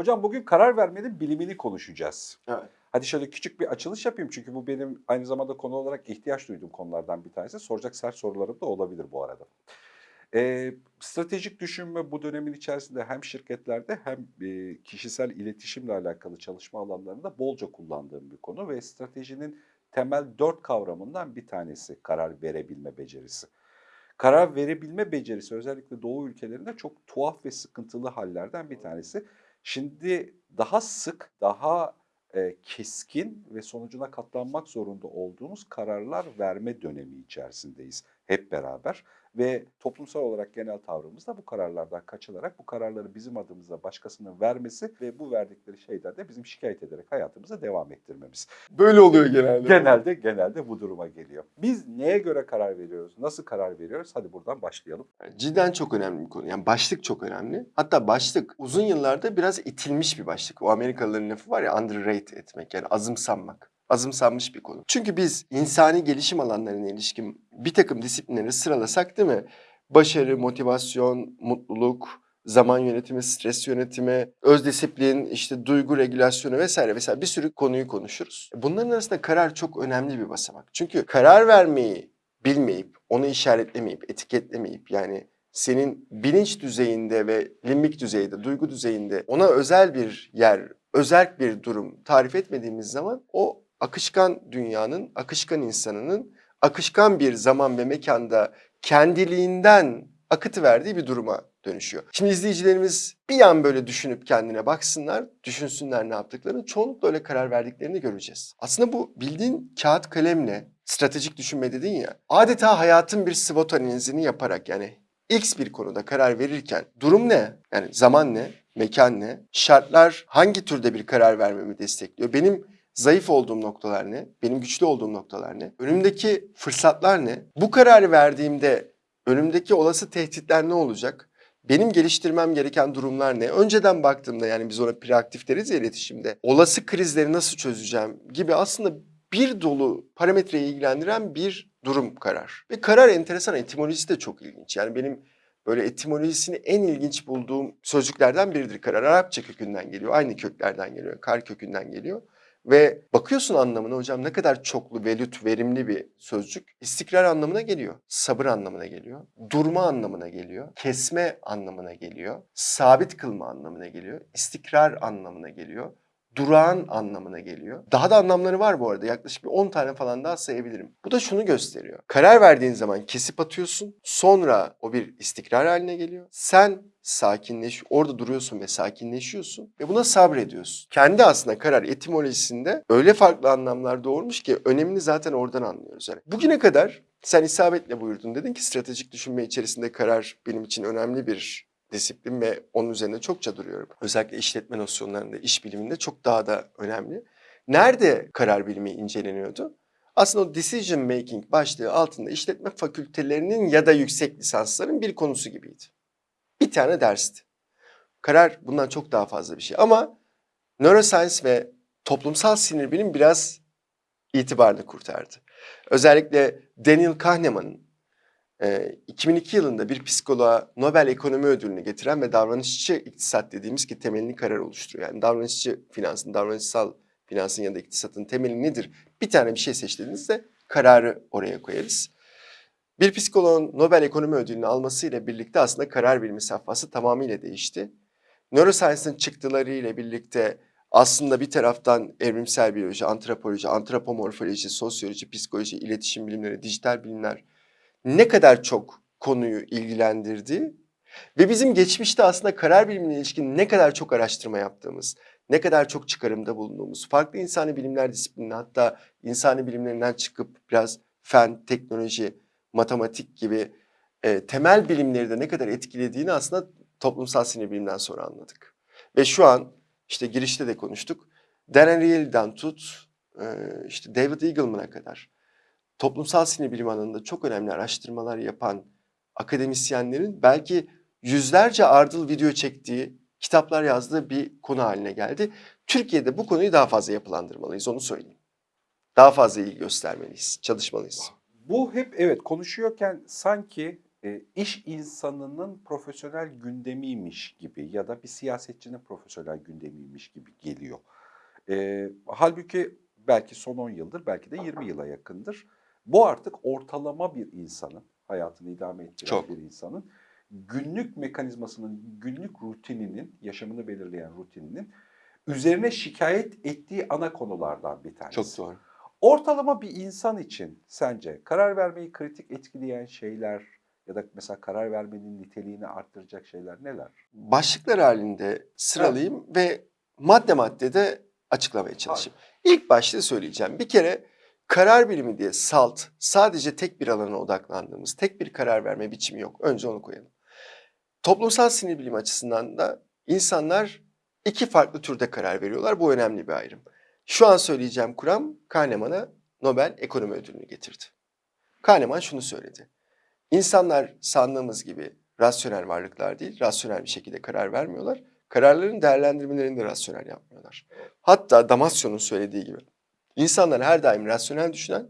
Hocam bugün karar vermenin bilimini konuşacağız. Evet. Hadi şöyle küçük bir açılış yapayım çünkü bu benim aynı zamanda konu olarak ihtiyaç duyduğum konulardan bir tanesi. Soracak sert sorularım da olabilir bu arada. Ee, stratejik düşünme bu dönemin içerisinde hem şirketlerde hem e, kişisel iletişimle alakalı çalışma alanlarında bolca kullandığım bir konu ve stratejinin temel dört kavramından bir tanesi karar verebilme becerisi. Karar verebilme becerisi özellikle Doğu ülkelerinde çok tuhaf ve sıkıntılı hallerden bir tanesi. Şimdi daha sık, daha e, keskin ve sonucuna katlanmak zorunda olduğumuz kararlar verme dönemi içerisindeyiz hep beraber. Ve toplumsal olarak genel tavrımız da bu kararlardan kaçınarak bu kararları bizim adımıza başkasının vermesi ve bu verdikleri şeyden de bizim şikayet ederek hayatımıza devam ettirmemiz. Böyle oluyor genelde. Genelde genelde bu duruma geliyor. Biz neye göre karar veriyoruz? Nasıl karar veriyoruz? Hadi buradan başlayalım. Cidden çok önemli bir konu. Yani başlık çok önemli. Hatta başlık uzun yıllarda biraz itilmiş bir başlık. O Amerikalıların lafı var ya underrate etmek yani azımsanmak. Azımsanmış bir konu. Çünkü biz insani gelişim alanlarına ilişkin bir takım disiplinleri sıralasak değil mi? Başarı, motivasyon, mutluluk, zaman yönetimi, stres yönetimi, öz disiplin, işte duygu regülasyonu vesaire vesaire bir sürü konuyu konuşuruz. Bunların arasında karar çok önemli bir basamak. Çünkü karar vermeyi bilmeyip, onu işaretlemeyip, etiketlemeyip yani senin bilinç düzeyinde ve limbik düzeyde, duygu düzeyinde ona özel bir yer, özel bir durum tarif etmediğimiz zaman o akışkan dünyanın, akışkan insanının akışkan bir zaman ve mekanda kendiliğinden akıtı verdiği bir duruma dönüşüyor. Şimdi izleyicilerimiz bir an böyle düşünüp kendine baksınlar, düşünsünler ne yaptıklarını, çoğunlukla öyle karar verdiklerini göreceğiz. Aslında bu bildiğin kağıt kalemle stratejik düşünme dedin ya, adeta hayatın bir SWOT analizini yaparak yani X bir konuda karar verirken durum ne? Yani zaman ne? Mekan ne? Şartlar hangi türde bir karar vermemi destekliyor? Benim zayıf olduğum noktalar ne? Benim güçlü olduğum noktalar ne? Önümdeki fırsatlar ne? Bu kararı verdiğimde önümdeki olası tehditler ne olacak? Benim geliştirmem gereken durumlar ne? Önceden baktığımda yani biz ona proaktif deriz ya iletişimde. Olası krizleri nasıl çözeceğim gibi aslında bir dolu parametreyi ilgilendiren bir durum karar. Ve karar enteresan etimolojisi de çok ilginç. Yani benim böyle etimolojisini en ilginç bulduğum sözcüklerden biridir karar. Arapça kökünden geliyor, aynı köklerden geliyor, kar kökünden geliyor. Ve bakıyorsun anlamına hocam ne kadar çoklu, velüt, verimli bir sözcük. İstikrar anlamına geliyor, sabır anlamına geliyor, durma anlamına geliyor, kesme anlamına geliyor, sabit kılma anlamına geliyor, istikrar anlamına geliyor, durağan anlamına geliyor. Daha da anlamları var bu arada. Yaklaşık bir 10 tane falan daha sayabilirim. Bu da şunu gösteriyor. Karar verdiğin zaman kesip atıyorsun. Sonra o bir istikrar haline geliyor. Sen sakinleş, orada duruyorsun ve sakinleşiyorsun ve buna sabrediyorsun. Kendi aslında karar etimolojisinde öyle farklı anlamlar doğurmuş ki önemini zaten oradan anlıyoruz. Yani bugüne kadar sen isabetle buyurdun. Dedin ki stratejik düşünme içerisinde karar benim için önemli bir disiplin ve onun üzerine çokça duruyorum. Özellikle işletme nosyonlarında, iş biliminde çok daha da önemli. Nerede karar bilimi inceleniyordu? Aslında o decision making başlığı altında işletme fakültelerinin ya da yüksek lisansların bir konusu gibiydi. Bir tane dersti. Karar bundan çok daha fazla bir şey ama neuroscience ve toplumsal sinir bilim biraz itibarını kurtardı. Özellikle Daniel Kahneman'ın e, 2002 yılında bir psikoloğa Nobel Ekonomi Ödülünü getiren ve davranışçı iktisat dediğimiz ki temelini karar oluşturuyor. Yani davranışçı finansın, davranışsal finansın ya da iktisatın temeli nedir? Bir tane bir şey seçtiğinizde kararı oraya koyarız. Bir psikoloğun Nobel Ekonomi Ödülünü almasıyla birlikte aslında karar bilimi safhası tamamıyla değişti. Neuroscience'ın çıktıları ile birlikte aslında bir taraftan evrimsel biyoloji, antropoloji, antropomorfoloji, sosyoloji, psikoloji, iletişim bilimleri, dijital bilimler ne kadar çok konuyu ilgilendirdi ve bizim geçmişte aslında karar bilimine ilişkin ne kadar çok araştırma yaptığımız, ne kadar çok çıkarımda bulunduğumuz, farklı insani bilimler disiplinine hatta insani bilimlerinden çıkıp biraz fen, teknoloji, matematik gibi e, temel bilimleri de ne kadar etkilediğini aslında toplumsal sinir bilimden sonra anladık. Ve şu an işte girişte de konuştuk. Dan Ariely'den tut e, işte David Eagleman'a kadar toplumsal sinir bilim alanında çok önemli araştırmalar yapan akademisyenlerin belki yüzlerce ardıl video çektiği, kitaplar yazdığı bir konu haline geldi. Türkiye'de bu konuyu daha fazla yapılandırmalıyız onu söyleyeyim. Daha fazla ilgi göstermeliyiz, çalışmalıyız. Bu hep evet konuşuyorken sanki e, iş insanının profesyonel gündemiymiş gibi ya da bir siyasetçinin profesyonel gündemiymiş gibi geliyor. E, halbuki belki son 10 yıldır, belki de 20 yıla yakındır. Bu artık ortalama bir insanın, hayatını idame ettiren Çok. bir insanın günlük mekanizmasının, günlük rutininin, yaşamını belirleyen rutininin üzerine şikayet ettiği ana konulardan bir tanesi. Çok doğru. Ortalama bir insan için sence karar vermeyi kritik etkileyen şeyler ya da mesela karar vermenin niteliğini arttıracak şeyler neler? Başlıklar halinde sıralayayım ve madde madde de açıklamaya çalışayım. İlk başta söyleyeceğim. Bir kere karar bilimi diye salt, sadece tek bir alana odaklandığımız, tek bir karar verme biçimi yok. Önce onu koyalım. Toplumsal sinir bilimi açısından da insanlar iki farklı türde karar veriyorlar. Bu önemli bir ayrım. Şu an söyleyeceğim kuram Kahneman'a Nobel Ekonomi Ödülünü getirdi. Kahneman şunu söyledi. İnsanlar sandığımız gibi rasyonel varlıklar değil, rasyonel bir şekilde karar vermiyorlar. Kararların değerlendirmelerini de rasyonel yapmıyorlar. Hatta Damasio'nun söylediği gibi insanlar her daim rasyonel düşünen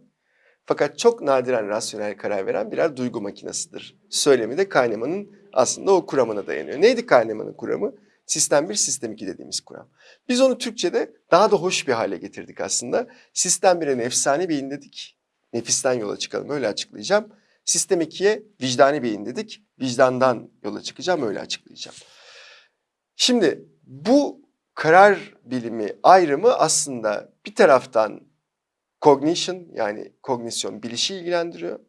fakat çok nadiren rasyonel karar veren birer duygu makinesidir. Söylemi de Kahneman'ın aslında o kuramına dayanıyor. Neydi Kahneman'ın kuramı? Sistem 1, sistem 2 dediğimiz kuram. Biz onu Türkçe'de daha da hoş bir hale getirdik aslında. Sistem 1'e nefsani beyin dedik. Nefisten yola çıkalım öyle açıklayacağım. Sistem 2'ye vicdani beyin dedik. Vicdandan yola çıkacağım öyle açıklayacağım. Şimdi bu karar bilimi ayrımı aslında bir taraftan cognition yani kognisyon bilişi ilgilendiriyor.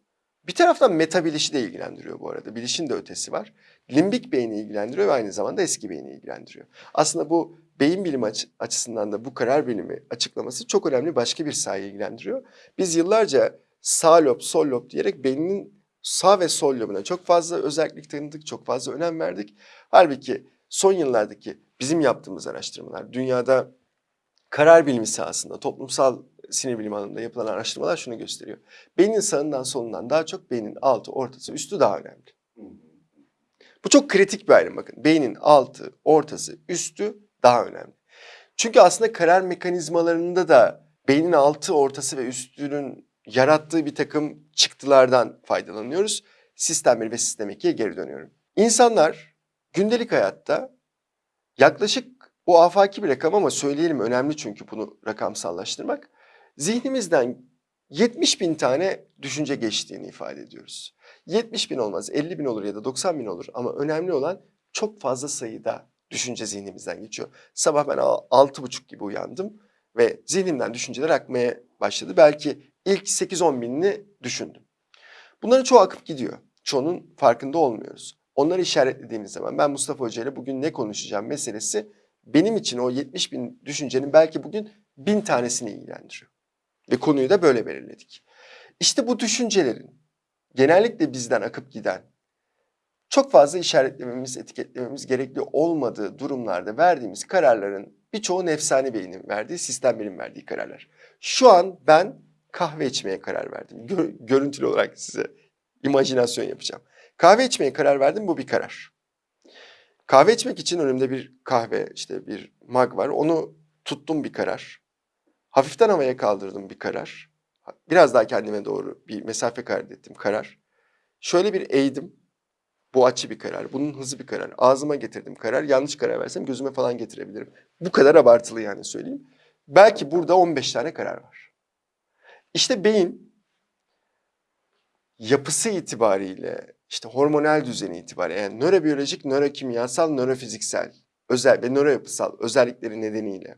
Bir taraftan meta bilişi de ilgilendiriyor bu arada. Bilişin de ötesi var. Limbik beyni ilgilendiriyor ve aynı zamanda eski beyni ilgilendiriyor. Aslında bu beyin bilimi açı- açısından da bu karar bilimi açıklaması çok önemli başka bir sahayı ilgilendiriyor. Biz yıllarca sağ lob, sol lob diyerek beyninin sağ ve sol lobuna çok fazla özellik tanıdık, çok fazla önem verdik. Halbuki son yıllardaki bizim yaptığımız araştırmalar, dünyada karar bilimi sahasında, toplumsal sinir bilimi alanında yapılan araştırmalar şunu gösteriyor. Beynin sağından solundan daha çok beynin altı, ortası, üstü daha önemli. Bu çok kritik bir ayrım bakın. Beynin altı, ortası, üstü daha önemli. Çünkü aslında karar mekanizmalarında da beynin altı, ortası ve üstünün yarattığı bir takım çıktılardan faydalanıyoruz. Sistem 1 ve sistem 2'ye geri dönüyorum. İnsanlar gündelik hayatta yaklaşık bu afaki bir rakam ama söyleyelim önemli çünkü bunu rakamsallaştırmak. Zihnimizden 70 bin tane düşünce geçtiğini ifade ediyoruz. 70 bin olmaz, 50 bin olur ya da 90 bin olur ama önemli olan çok fazla sayıda düşünce zihnimizden geçiyor. Sabah ben al- altı buçuk gibi uyandım ve zihnimden düşünceler akmaya başladı. Belki ilk 8-10 binini düşündüm. Bunların çoğu akıp gidiyor. Çoğunun farkında olmuyoruz. Onları işaretlediğimiz zaman ben Mustafa Hoca ile bugün ne konuşacağım meselesi benim için o 70 bin düşüncenin belki bugün bin tanesini ilgilendiriyor. Ve konuyu da böyle belirledik. İşte bu düşüncelerin genellikle bizden akıp giden, çok fazla işaretlememiz, etiketlememiz gerekli olmadığı durumlarda verdiğimiz kararların birçoğu nefsani beynin verdiği, sistem benim verdiği kararlar. Şu an ben kahve içmeye karar verdim. Gö- görüntülü olarak size imajinasyon yapacağım. Kahve içmeye karar verdim, bu bir karar. Kahve içmek için önümde bir kahve, işte bir mug var. Onu tuttum bir karar. Hafiften havaya kaldırdım bir karar. Biraz daha kendime doğru bir mesafe kaydettim karar. Şöyle bir eğdim. Bu açı bir karar. Bunun hızı bir karar. Ağzıma getirdim karar. Yanlış karar versem gözüme falan getirebilirim. Bu kadar abartılı yani söyleyeyim. Belki burada 15 tane karar var. İşte beyin yapısı itibariyle, işte hormonal düzeni itibariyle, yani nörobiyolojik, nörokimyasal, nörofiziksel özel ve nöroyapısal özellikleri nedeniyle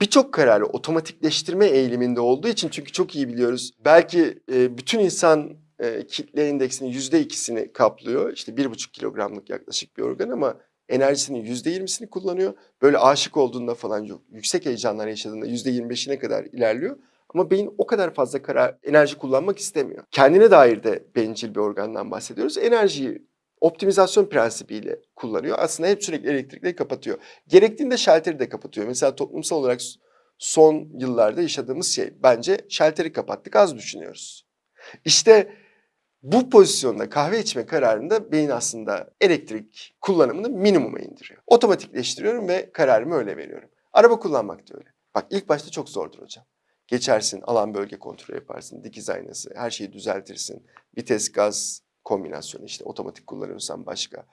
birçok kararı otomatikleştirme eğiliminde olduğu için çünkü çok iyi biliyoruz. Belki e, bütün insan e, kitle indeksinin yüzde ikisini kaplıyor. İşte bir buçuk kilogramlık yaklaşık bir organ ama enerjisinin yüzde yirmisini kullanıyor. Böyle aşık olduğunda falan. Yüksek heyecanlar yaşadığında yüzde yirmi beşine kadar ilerliyor. Ama beyin o kadar fazla karar, enerji kullanmak istemiyor. Kendine dair de bencil bir organdan bahsediyoruz. Enerjiyi optimizasyon prensibiyle kullanıyor. Aslında hep sürekli elektrikleri kapatıyor. Gerektiğinde şalteri de kapatıyor. Mesela toplumsal olarak son yıllarda yaşadığımız şey bence şalteri kapattık az düşünüyoruz. İşte bu pozisyonda kahve içme kararında beyin aslında elektrik kullanımını minimuma indiriyor. Otomatikleştiriyorum ve kararımı öyle veriyorum. Araba kullanmak da öyle. Bak ilk başta çok zordur hocam. Geçersin, alan bölge kontrolü yaparsın, dikiz aynası, her şeyi düzeltirsin, vites, gaz kombinasyonu işte otomatik kullanıyorsan başka.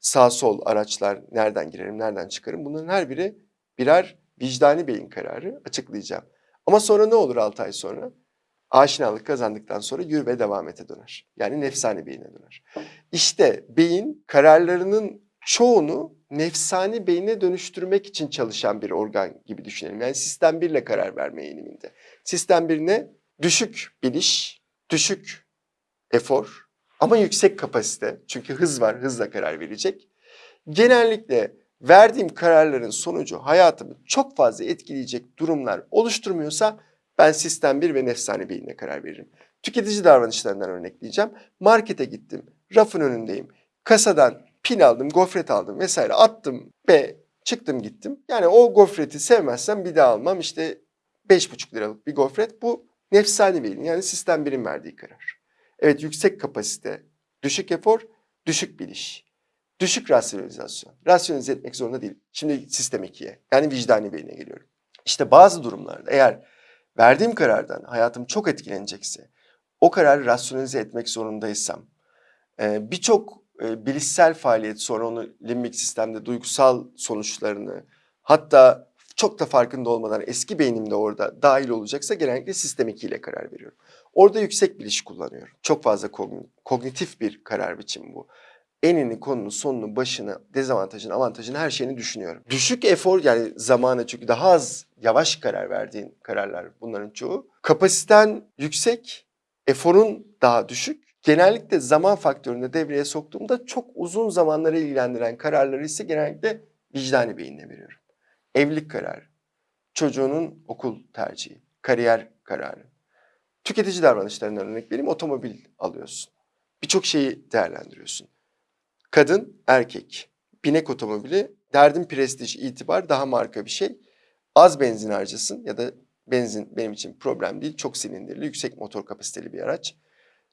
Sağ sol araçlar nereden girerim, nereden çıkarım bunların her biri birer vicdani beyin kararı açıklayacağım. Ama sonra ne olur 6 ay sonra? Aşinalık kazandıktan sonra yürü ve devam ete döner. Yani nefsani beyine döner. İşte beyin kararlarının çoğunu nefsani beyine dönüştürmek için çalışan bir organ gibi düşünelim. Yani sistem 1 ile karar verme eğiliminde. Sistem 1 ne? Düşük biliş, düşük efor ama yüksek kapasite. Çünkü hız var, hızla karar verecek. Genellikle verdiğim kararların sonucu hayatımı çok fazla etkileyecek durumlar oluşturmuyorsa ben sistem 1 ve nefsani beyinle karar veririm. Tüketici davranışlarından örnekleyeceğim. Markete gittim, rafın önündeyim. Kasadan pil aldım, gofret aldım vesaire attım ve çıktım gittim. Yani o gofreti sevmezsem bir daha almam. İşte 5,5 liralık bir gofret bu nefsani beyin yani sistem 1'in verdiği karar. Evet yüksek kapasite, düşük efor, düşük biliş, düşük rasyonalizasyon. Rasyonize etmek zorunda değil. Şimdi sistem 2'ye yani vicdani beyine geliyorum. İşte bazı durumlarda eğer verdiğim karardan hayatım çok etkilenecekse, o kararı rasyonize etmek zorundaysam, birçok e, bilişsel faaliyet sonra onu limbik sistemde duygusal sonuçlarını hatta çok da farkında olmadan eski beynimde orada dahil olacaksa genellikle sistem 2 ile karar veriyorum. Orada yüksek biliş kullanıyorum. Çok fazla kogn- kognitif bir karar biçimi bu. Enini, konunu, sonunu, başını, dezavantajını, avantajını her şeyini düşünüyorum. Düşük efor yani zamanı çünkü daha az yavaş karar verdiğin kararlar bunların çoğu. Kapasiten yüksek, eforun daha düşük. Genellikle zaman faktörünü de devreye soktuğumda çok uzun zamanları ilgilendiren kararları ise genellikle vicdani beyinle veriyorum. Evlilik kararı, çocuğunun okul tercihi, kariyer kararı. Tüketici davranışlarından örnek vereyim, otomobil alıyorsun. Birçok şeyi değerlendiriyorsun. Kadın, erkek, binek otomobili, derdin prestij, itibar, daha marka bir şey. Az benzin harcasın ya da benzin benim için problem değil, çok silindirli, yüksek motor kapasiteli bir araç.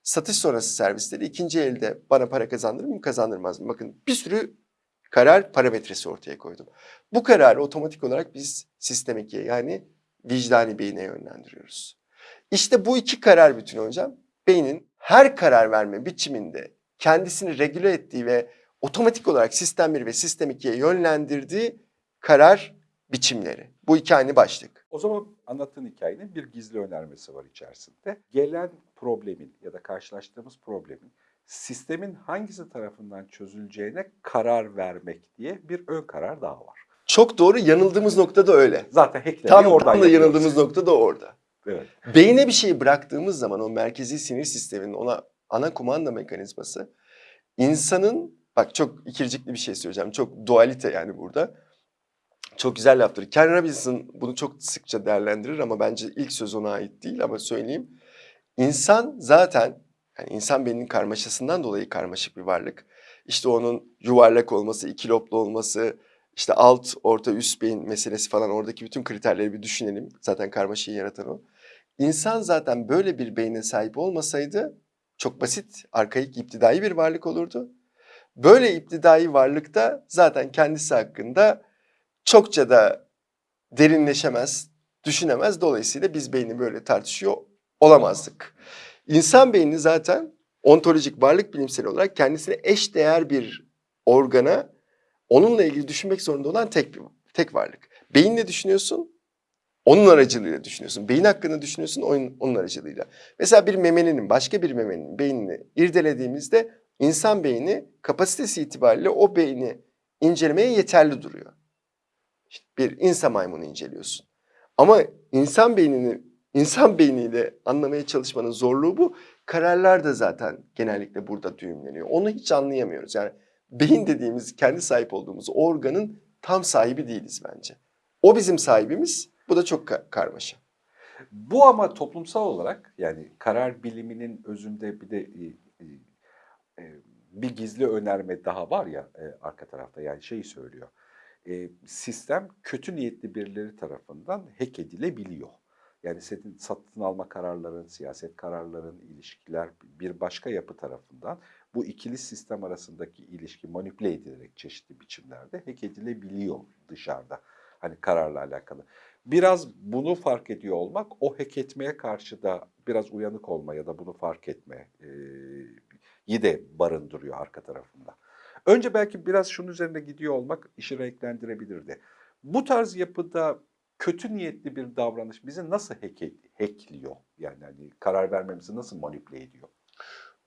Satış sonrası servisleri ikinci elde bana para kazandırır mı, kazandırmaz mı? Bakın bir sürü karar parametresi ortaya koydum. Bu kararı otomatik olarak biz sistem 2'ye yani vicdani beyine yönlendiriyoruz. İşte bu iki karar bütünü hocam beynin her karar verme biçiminde kendisini regüle ettiği ve otomatik olarak sistem 1 ve sistem 2'ye yönlendirdiği karar biçimleri. Bu iki aynı başlık. O zaman anlattığın hikayenin bir gizli önermesi var içerisinde. Gelen problemin ya da karşılaştığımız problemin sistemin hangisi tarafından çözüleceğine karar vermek diye bir ön karar daha var. Çok doğru yanıldığımız nokta da öyle. Zaten hacklemeyi Tam, oradan tam da yapıyoruz. yanıldığımız nokta da orada. Evet. Beyne bir şeyi bıraktığımız zaman o merkezi sinir sisteminin ona ana kumanda mekanizması insanın bak çok ikircikli bir şey söyleyeceğim. Çok dualite yani burada. Çok güzel laftır. Ken Robinson bunu çok sıkça değerlendirir ama bence ilk söz ona ait değil ama söyleyeyim. İnsan zaten yani insan beyninin karmaşasından dolayı karmaşık bir varlık. İşte onun yuvarlak olması, iki loblu olması, işte alt, orta, üst beyin meselesi falan oradaki bütün kriterleri bir düşünelim. Zaten karmaşayı yaratan o. İnsan zaten böyle bir beyne sahip olmasaydı çok basit, arkaik, iptidai bir varlık olurdu. Böyle iptidai varlıkta zaten kendisi hakkında çokça da derinleşemez, düşünemez. Dolayısıyla biz beyni böyle tartışıyor olamazdık. İnsan beyni zaten ontolojik varlık bilimsel olarak kendisine eş değer bir organa onunla ilgili düşünmek zorunda olan tek bir tek varlık. Beyinle düşünüyorsun, onun aracılığıyla düşünüyorsun. Beyin hakkında düşünüyorsun, onun, onun aracılığıyla. Mesela bir memelinin, başka bir memelinin beynini irdelediğimizde insan beyni kapasitesi itibariyle o beyni incelemeye yeterli duruyor. İşte bir insan maymunu inceliyorsun. Ama insan beynini insan beyniyle anlamaya çalışmanın zorluğu bu. Kararlar da zaten genellikle burada düğümleniyor. Onu hiç anlayamıyoruz. Yani beyin dediğimiz kendi sahip olduğumuz organın tam sahibi değiliz bence. O bizim sahibimiz. Bu da çok ka- karmaşa. Bu ama toplumsal olarak yani karar biliminin özünde bir de e, e, e, bir gizli önerme daha var ya arka tarafta yani şeyi söylüyor. E, sistem kötü niyetli birileri tarafından hack edilebiliyor. Yani senin satın alma kararların, siyaset kararların, ilişkiler bir başka yapı tarafından bu ikili sistem arasındaki ilişki manipüle edilerek çeşitli biçimlerde hack edilebiliyor dışarıda. Hani kararla alakalı. Biraz bunu fark ediyor olmak, o hack etmeye karşı da biraz uyanık olma ya da bunu fark etme, e, de barındırıyor arka tarafında. Önce belki biraz şunun üzerinde gidiyor olmak işi renklendirebilirdi. Bu tarz yapıda kötü niyetli bir davranış bizi nasıl hack, hackliyor? Yani hani karar vermemizi nasıl manipüle ediyor?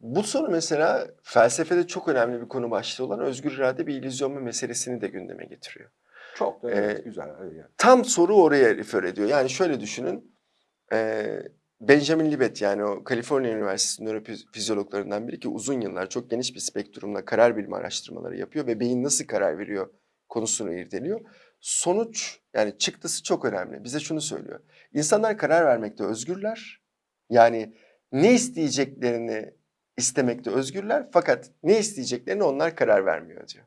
Bu soru mesela felsefede çok önemli bir konu başlığı olan özgür irade bir illüzyon mu meselesini de gündeme getiriyor. Çok da evet, Ee, güzel. evet. Tam soru oraya refer ediyor. Yani şöyle düşünün. eee, Benjamin Libet yani o Kaliforniya Üniversitesi nörofizyologlarından biri ki uzun yıllar çok geniş bir spektrumla karar bilimi araştırmaları yapıyor ve beyin nasıl karar veriyor konusunu irdeliyor. Sonuç yani çıktısı çok önemli. Bize şunu söylüyor. İnsanlar karar vermekte özgürler. Yani ne isteyeceklerini istemekte özgürler fakat ne isteyeceklerini onlar karar vermiyor diyor.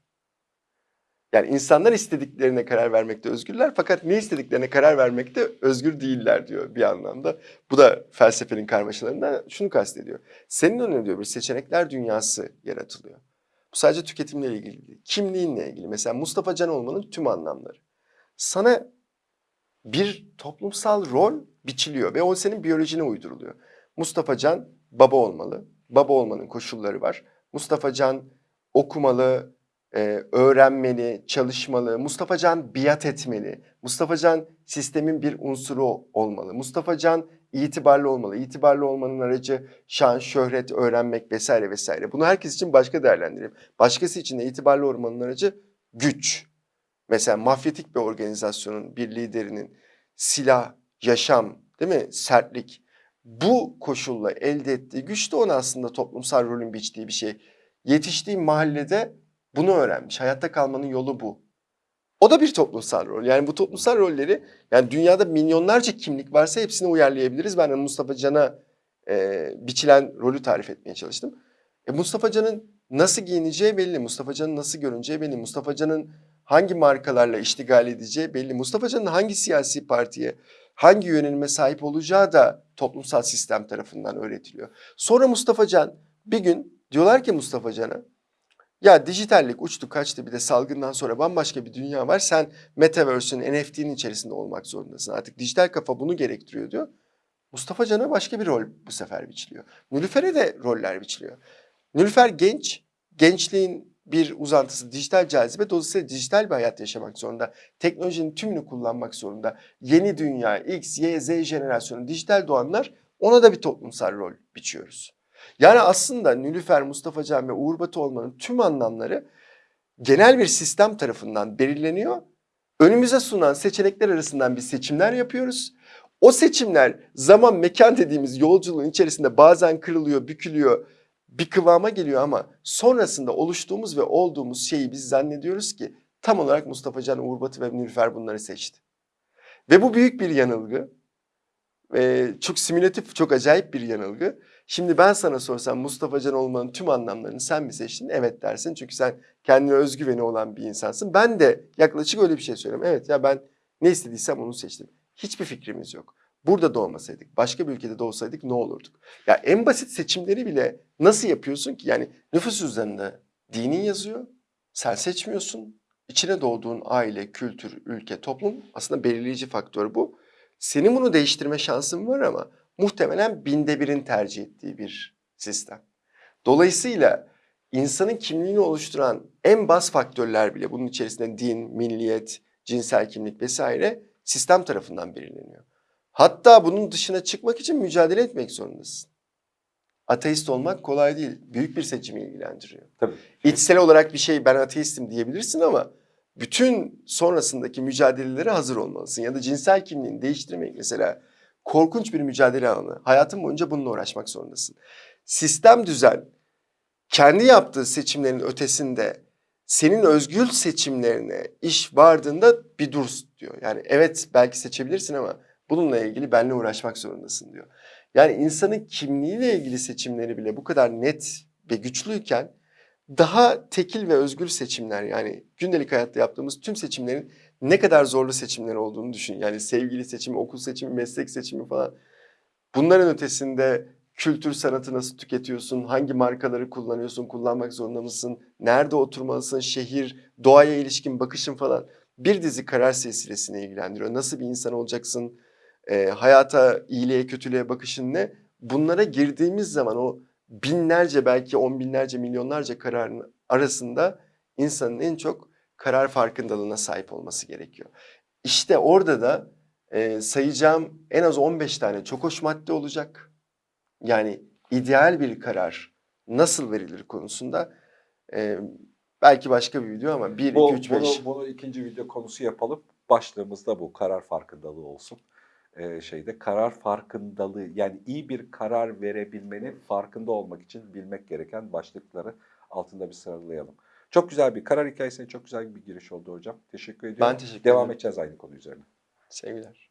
Yani insanlar istediklerine karar vermekte özgürler fakat ne istediklerine karar vermekte özgür değiller diyor bir anlamda. Bu da felsefenin karmaşalarından şunu kastediyor. Senin önüne diyor bir seçenekler dünyası yaratılıyor. Bu sadece tüketimle ilgili değil. Kimliğinle ilgili. Mesela Mustafa Can olmanın tüm anlamları. Sana bir toplumsal rol biçiliyor ve o senin biyolojine uyduruluyor. Mustafa Can baba olmalı. Baba olmanın koşulları var. Mustafa Can okumalı, e, öğrenmeli, çalışmalı. Mustafa Can biat etmeli. Mustafa Can sistemin bir unsuru olmalı. Mustafa Can itibarlı olmalı. İtibarlı olmanın aracı şan, şöhret, öğrenmek vesaire vesaire. Bunu herkes için başka değerlendireyim. Başkası için de itibarlı olmanın aracı güç. Mesela mafyatik bir organizasyonun, bir liderinin silah, yaşam, değil mi? Sertlik. Bu koşulla elde ettiği güç de ona aslında toplumsal rolün biçtiği bir şey. Yetiştiği mahallede bunu öğrenmiş. Hayatta kalmanın yolu bu. O da bir toplumsal rol. Yani bu toplumsal rolleri yani dünyada milyonlarca kimlik varsa hepsini uyarlayabiliriz. Ben Mustafa Can'a e, biçilen rolü tarif etmeye çalıştım. E, Mustafa Can'ın nasıl giyineceği belli. Mustafa Can'ın nasıl görüneceği belli. Mustafa Can'ın hangi markalarla iştigal edeceği belli. Mustafa Can'ın hangi siyasi partiye, hangi yönelime sahip olacağı da toplumsal sistem tarafından öğretiliyor. Sonra Mustafa Can bir gün diyorlar ki Mustafa Can'a ya dijitallik uçtu kaçtı bir de salgından sonra bambaşka bir dünya var. Sen Metaverse'ün NFT'nin içerisinde olmak zorundasın. Artık dijital kafa bunu gerektiriyor diyor. Mustafa Can'a başka bir rol bu sefer biçiliyor. Nülüfer'e de roller biçiliyor. Nülüfer genç, gençliğin bir uzantısı dijital cazibe. Dolayısıyla dijital bir hayat yaşamak zorunda. Teknolojinin tümünü kullanmak zorunda. Yeni dünya, X, Y, Z jenerasyonu, dijital doğanlar ona da bir toplumsal rol biçiyoruz. Yani aslında Nülüfer, Mustafa Can ve Uğur Batı olmanın tüm anlamları genel bir sistem tarafından belirleniyor. Önümüze sunan seçenekler arasından biz seçimler yapıyoruz. O seçimler zaman mekan dediğimiz yolculuğun içerisinde bazen kırılıyor, bükülüyor, bir kıvama geliyor ama sonrasında oluştuğumuz ve olduğumuz şeyi biz zannediyoruz ki tam olarak Mustafa Can, Uğur Batı ve Nülüfer bunları seçti. Ve bu büyük bir yanılgı. Ee, çok simülatif, çok acayip bir yanılgı. Şimdi ben sana sorsam Mustafa Can olmanın tüm anlamlarını sen mi seçtin? Evet dersin çünkü sen kendine özgüveni olan bir insansın. Ben de yaklaşık öyle bir şey söylüyorum. Evet ya ben ne istediysem onu seçtim. Hiçbir fikrimiz yok. Burada doğmasaydık, başka bir ülkede doğsaydık ne olurduk? Ya en basit seçimleri bile nasıl yapıyorsun ki? Yani nüfus cüzdanında dinin yazıyor, sen seçmiyorsun. İçine doğduğun aile, kültür, ülke, toplum aslında belirleyici faktör bu. Senin bunu değiştirme şansın var ama muhtemelen binde birin tercih ettiği bir sistem. Dolayısıyla insanın kimliğini oluşturan en bas faktörler bile bunun içerisinde din, milliyet, cinsel kimlik vesaire sistem tarafından belirleniyor. Hatta bunun dışına çıkmak için mücadele etmek zorundasın. Ateist olmak kolay değil. Büyük bir seçimi ilgilendiriyor. Tabii. İçsel olarak bir şey ben ateistim diyebilirsin ama bütün sonrasındaki mücadelelere hazır olmalısın. Ya da cinsel kimliğini değiştirmek mesela korkunç bir mücadele alanı. Hayatın boyunca bununla uğraşmak zorundasın. Sistem düzen kendi yaptığı seçimlerin ötesinde senin özgür seçimlerine iş vardığında bir dur diyor. Yani evet belki seçebilirsin ama bununla ilgili benle uğraşmak zorundasın diyor. Yani insanın kimliğiyle ilgili seçimleri bile bu kadar net ve güçlüyken daha tekil ve özgür seçimler yani gündelik hayatta yaptığımız tüm seçimlerin ne kadar zorlu seçimler olduğunu düşün. Yani sevgili seçimi, okul seçimi, meslek seçimi falan. Bunların ötesinde kültür sanatı nasıl tüketiyorsun, hangi markaları kullanıyorsun, kullanmak zorunda mısın, nerede oturmalısın, şehir, doğaya ilişkin bakışın falan. Bir dizi karar silsilesini ilgilendiriyor. Nasıl bir insan olacaksın, e, hayata, iyiliğe, kötülüğe bakışın ne? Bunlara girdiğimiz zaman o binlerce belki on binlerce milyonlarca kararın arasında insanın en çok karar farkındalığına sahip olması gerekiyor. İşte orada da e, sayacağım en az 15 tane çok hoş madde olacak. Yani ideal bir karar nasıl verilir konusunda e, belki başka bir video ama 1, Bu, 2, 3, 5. bunu, bunu ikinci video konusu yapalım. Başlığımız da bu karar farkındalığı olsun. Ee, şeyde karar farkındalığı yani iyi bir karar verebilmenin farkında olmak için bilmek gereken başlıkları altında bir sıralayalım. Çok güzel bir karar hikayesine çok güzel bir giriş oldu hocam. Teşekkür ediyorum. teşekkür Devam ederim. edeceğiz aynı konu üzerine. Sevgiler.